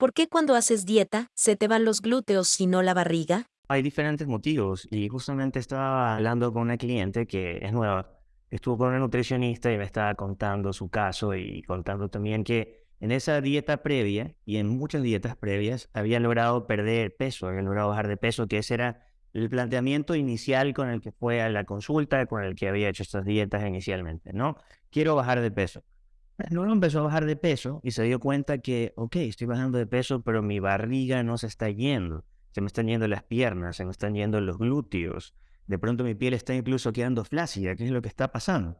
¿Por qué cuando haces dieta se te van los glúteos y no la barriga? Hay diferentes motivos y justamente estaba hablando con una cliente que es nueva. Estuvo con una nutricionista y me estaba contando su caso y contando también que en esa dieta previa y en muchas dietas previas había logrado perder peso, había logrado bajar de peso, que ese era el planteamiento inicial con el que fue a la consulta, con el que había hecho estas dietas inicialmente, ¿no? Quiero bajar de peso. Luego empezó a bajar de peso y se dio cuenta que, ok, estoy bajando de peso, pero mi barriga no se está yendo. Se me están yendo las piernas, se me están yendo los glúteos. De pronto mi piel está incluso quedando flácida. ¿Qué es lo que está pasando?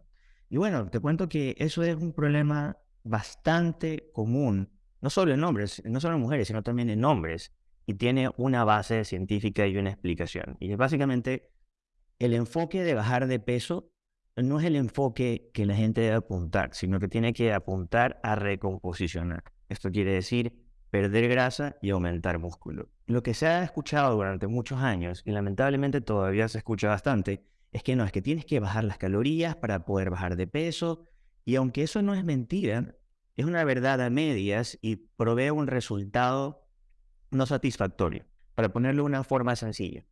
Y bueno, te cuento que eso es un problema bastante común, no solo en hombres, no solo en mujeres, sino también en hombres. Y tiene una base científica y una explicación. Y básicamente el enfoque de bajar de peso no es el enfoque que la gente debe apuntar, sino que tiene que apuntar a recomposicionar. Esto quiere decir perder grasa y aumentar músculo. Lo que se ha escuchado durante muchos años, y lamentablemente todavía se escucha bastante, es que no, es que tienes que bajar las calorías para poder bajar de peso, y aunque eso no es mentira, es una verdad a medias y provee un resultado no satisfactorio. Para ponerlo de una forma sencilla,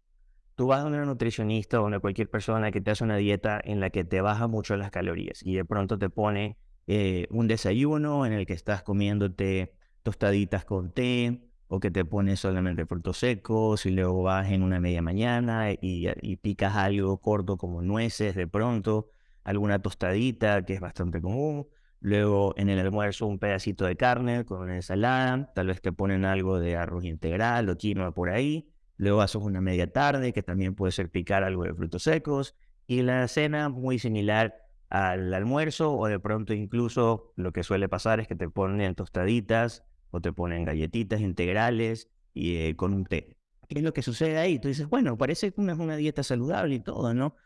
Tú vas a una nutricionista o a cualquier persona que te hace una dieta en la que te baja mucho las calorías y de pronto te pone eh, un desayuno en el que estás comiéndote tostaditas con té o que te pone solamente frutos secos y luego vas en una media mañana y, y picas algo corto como nueces de pronto, alguna tostadita que es bastante común. Luego en el almuerzo un pedacito de carne con una ensalada, tal vez te ponen algo de arroz integral o quinoa por ahí Luego haces una media tarde, que también puede ser picar algo de frutos secos. Y la cena muy similar al almuerzo o de pronto incluso lo que suele pasar es que te ponen tostaditas o te ponen galletitas integrales y eh, con un té. ¿Qué es lo que sucede ahí? Tú dices, bueno, parece que una una dieta saludable y todo, ¿no?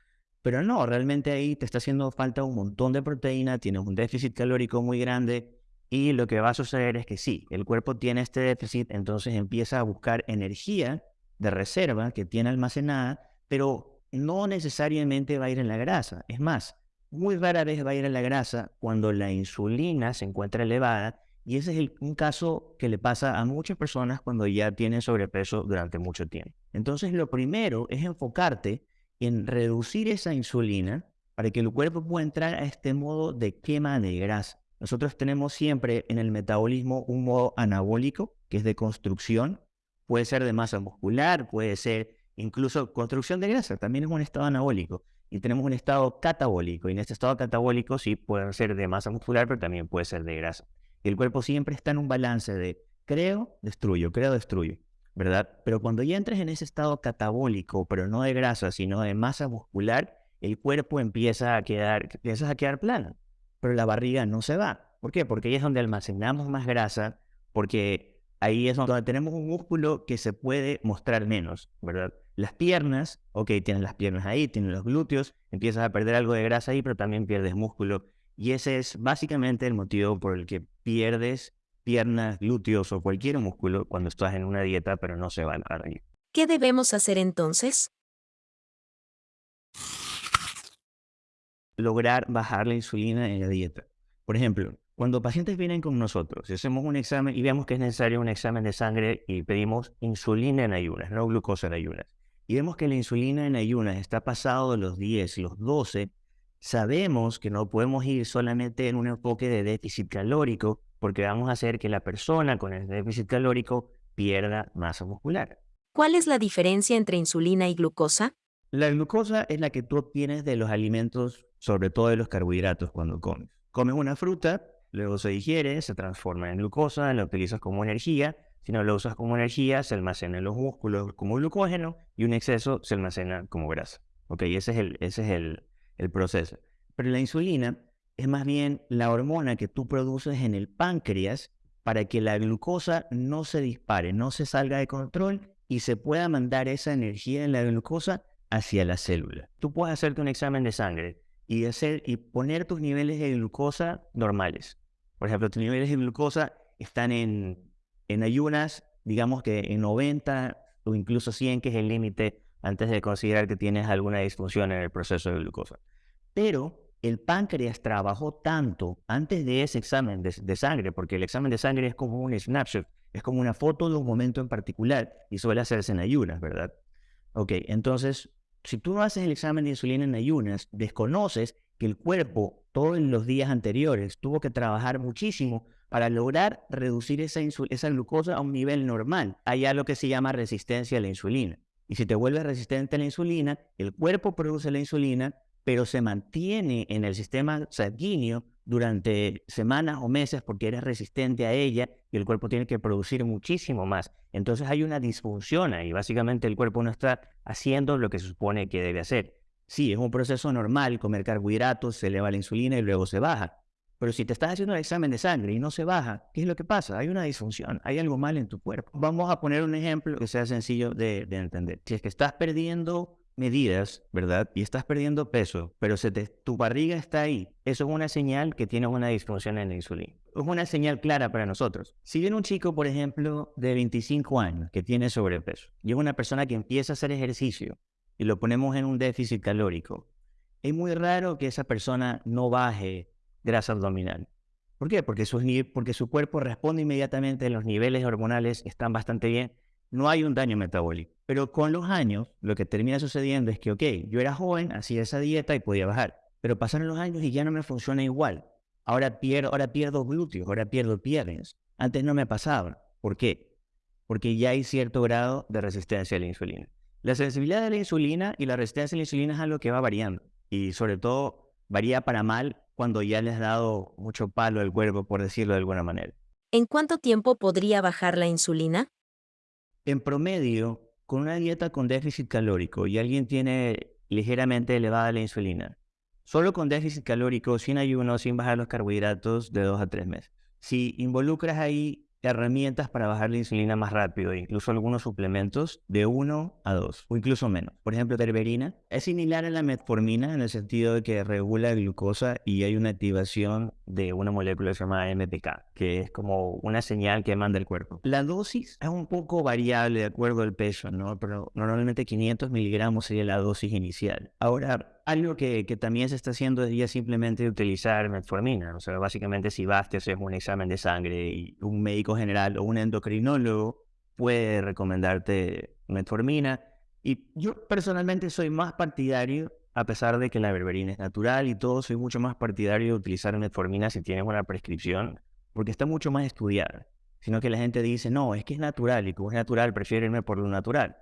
Pero no, realmente ahí te está haciendo falta un montón de proteína, tienes un déficit calórico muy grande y lo que va a suceder es que sí, el cuerpo tiene este déficit, entonces empieza a buscar energía de reserva que tiene almacenada, pero no necesariamente va a ir en la grasa. Es más, muy rara vez va a ir en la grasa cuando la insulina se encuentra elevada y ese es un caso que le pasa a muchas personas cuando ya tienen sobrepeso durante mucho tiempo. Entonces lo primero es enfocarte en reducir esa insulina para que el cuerpo pueda entrar a este modo de quema de grasa. Nosotros tenemos siempre en el metabolismo un modo anabólico, que es de construcción, puede ser de masa muscular, puede ser incluso construcción de grasa, también es un estado anabólico. Y tenemos un estado catabólico, y en este estado catabólico sí puede ser de masa muscular, pero también puede ser de grasa. Y el cuerpo siempre está en un balance de creo, destruyo, creo, destruyo, ¿verdad? Pero cuando ya entres en ese estado catabólico, pero no de grasa, sino de masa muscular, el cuerpo empieza a quedar, empiezas a quedar plano, pero la barriga no se va. ¿Por qué? Porque ahí es donde almacenamos más grasa, porque ahí es donde tenemos un músculo que se puede mostrar menos, ¿verdad? Las piernas, ok, tienes las piernas ahí, tienes los glúteos, empiezas a perder algo de grasa ahí, pero también pierdes músculo. Y ese es básicamente el motivo por el que pierdes piernas, glúteos o cualquier músculo cuando estás en una dieta, pero no se van a ir. ¿Qué debemos hacer entonces? Lograr bajar la insulina en la dieta. Por ejemplo, cuando pacientes vienen con nosotros y hacemos un examen y vemos que es necesario un examen de sangre y pedimos insulina en ayunas, no glucosa en ayunas, y vemos que la insulina en ayunas está pasado de los 10 y los 12, sabemos que no podemos ir solamente en un enfoque de déficit calórico porque vamos a hacer que la persona con el déficit calórico pierda masa muscular. ¿Cuál es la diferencia entre insulina y glucosa? La glucosa es la que tú obtienes de los alimentos, sobre todo de los carbohidratos cuando comes. Comes una fruta, luego se digiere, se transforma en glucosa, la utilizas como energía. Si no lo usas como energía, se almacena en los músculos como glucógeno y un exceso se almacena como grasa. ¿Ok? Ese es el, ese es el, el proceso. Pero la insulina es más bien la hormona que tú produces en el páncreas para que la glucosa no se dispare, no se salga de control y se pueda mandar esa energía en la glucosa hacia la célula. Tú puedes hacerte un examen de sangre y, hacer, y poner tus niveles de glucosa normales. Por ejemplo, tus niveles de glucosa están en, en ayunas, digamos que en 90 o incluso 100, que es el límite antes de considerar que tienes alguna disfunción en el proceso de glucosa. Pero el páncreas trabajó tanto antes de ese examen de, de, sangre, porque el examen de sangre es como un snapshot, Es como una foto de un momento en particular y suele hacerse en ayunas, ¿verdad? Ok, entonces, si tú no haces el examen de insulina en ayunas, desconoces que el cuerpo todos los días anteriores tuvo que trabajar muchísimo para lograr reducir esa, esa glucosa a un nivel normal. Hay algo que se llama resistencia a la insulina. Y si te vuelves resistente a la insulina, el cuerpo produce la insulina, pero se mantiene en el sistema sanguíneo durante semanas o meses porque eres resistente a ella y el cuerpo tiene que producir muchísimo más. Entonces hay una disfunción ahí. Básicamente el cuerpo no está haciendo lo que se supone que debe hacer. Sí, es un proceso normal comer carbohidratos, se eleva la insulina y luego se baja. Pero si te estás haciendo el examen de sangre y no se baja, ¿qué es lo que pasa? Hay una disfunción, hay algo mal en tu cuerpo. Vamos a poner un ejemplo que sea sencillo de, entender. Si es que estás perdiendo medidas, ¿verdad? Y estás perdiendo peso, pero se tu barriga está ahí. Eso es una señal que tienes una disfunción en la insulina. Es una señal clara para nosotros. Si viene un chico, por ejemplo, de 25 años que tiene sobrepeso y es una persona que empieza a hacer ejercicio y lo ponemos en un déficit calórico, es muy raro que esa persona no baje grasa abdominal. ¿Por qué? Porque su, porque su cuerpo responde inmediatamente, los niveles hormonales están bastante bien, no hay un daño metabólico. Pero con los años, lo que termina sucediendo es que, ok, yo era joven, hacía esa dieta y podía bajar, pero pasaron los años y ya no me funciona igual. Ahora pierdo, ahora pierdo glúteos, ahora pierdo piernas. Antes no me pasaba. ¿Por qué? Porque ya hay cierto grado de resistencia a la insulina. La sensibilidad a la insulina y la resistencia a la insulina es algo que va variando y sobre todo varía para mal cuando ya le has dado mucho palo al cuerpo, por decirlo de alguna manera. ¿En cuánto tiempo podría bajar la insulina? En promedio, con una dieta con déficit calórico y alguien tiene ligeramente elevada la insulina, solo con déficit calórico, sin ayuno, sin bajar los carbohidratos, de dos a tres meses. Si involucras ahí herramientas para bajar la insulina más rápido, incluso algunos suplementos de 1 a 2 o incluso menos. Por ejemplo, terberina es similar a la metformina en el sentido de que regula glucosa y hay una activación de una molécula que se llama MPK, que es como una señal que manda el cuerpo. La dosis es un poco variable de acuerdo al peso, ¿no? Pero normalmente 500 miligramos sería la dosis inicial. Ahora, algo que, también se está haciendo es ya simplemente utilizar metformina. O sea, básicamente si vas, te haces un examen de sangre y un médico general o un endocrinólogo puede recomendarte metformina. Y yo personalmente soy más partidario, a pesar de que la berberina es natural y todo, soy mucho más partidario de utilizar metformina si tienes una prescripción, porque está mucho más estudiada. Sino que la gente dice, no, es que es natural y como es natural, prefiero por lo natural.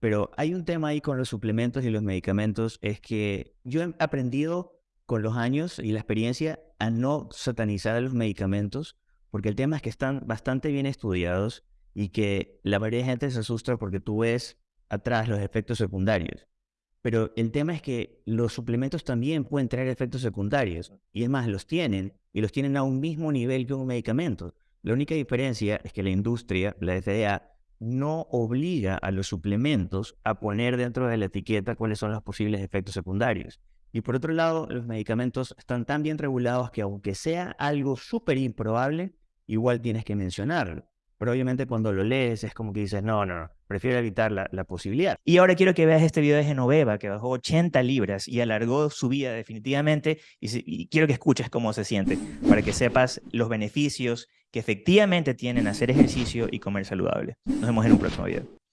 Pero hay un tema ahí con los suplementos y los medicamentos, es que yo he aprendido con los años y la experiencia a no satanizar los medicamentos, porque el tema es que están bastante bien estudiados y que la mayoría de gente se asusta porque tú ves atrás los efectos secundarios. Pero el tema es que los suplementos también pueden traer efectos secundarios. Y es más, los tienen. Y los tienen a un mismo nivel que un medicamento. La única diferencia es que la industria, la FDA, no obliga a los suplementos a poner dentro de la etiqueta cuáles son los posibles efectos secundarios. Y por otro lado, los medicamentos están tan bien regulados que aunque sea algo súper improbable, igual tienes que mencionarlo. Pero obviamente cuando lo lees es como que dices, no, no, no, prefiero evitar la, posibilidad. Y ahora quiero que veas este video de Genoveva, que bajó 80 libras y alargó su vida definitivamente. Y, y quiero que escuches cómo se siente, para que sepas los beneficios que efectivamente tienen hacer ejercicio y comer saludable. Nos vemos en un próximo video.